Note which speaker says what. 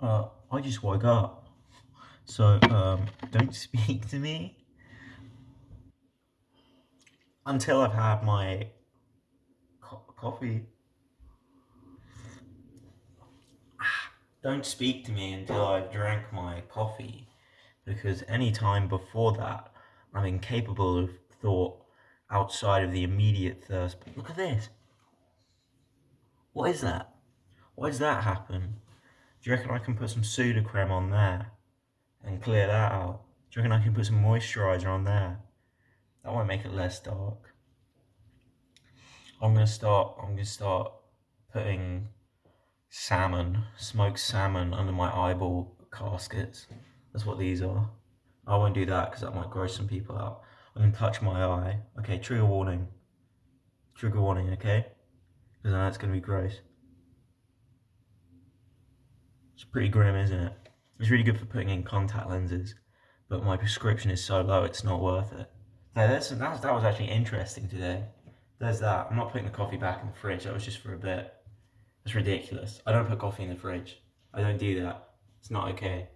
Speaker 1: Uh, I just woke up. So, um, don't speak to me until I've had my co coffee. Don't speak to me until I've drank my coffee, because any time before that, I'm incapable of thought outside of the immediate thirst. Look at this. What is that? Why does that happen? Do you reckon I can put some Sudocrem on there and clear that out? Do you reckon I can put some moisturiser on there? That won't make it less dark. I'm gonna start. I'm gonna start putting salmon, smoked salmon, under my eyeball caskets. That's what these are. I won't do that because that might gross some people out. I can touch my eye. Okay, trigger warning. Trigger warning. Okay, because I know it's gonna be gross. It's pretty grim, isn't it? It's really good for putting in contact lenses, but my prescription is so low, it's not worth it. So that's, that was actually interesting today. There's that. I'm not putting the coffee back in the fridge. That was just for a bit. It's ridiculous. I don't put coffee in the fridge. I don't do that. It's not okay.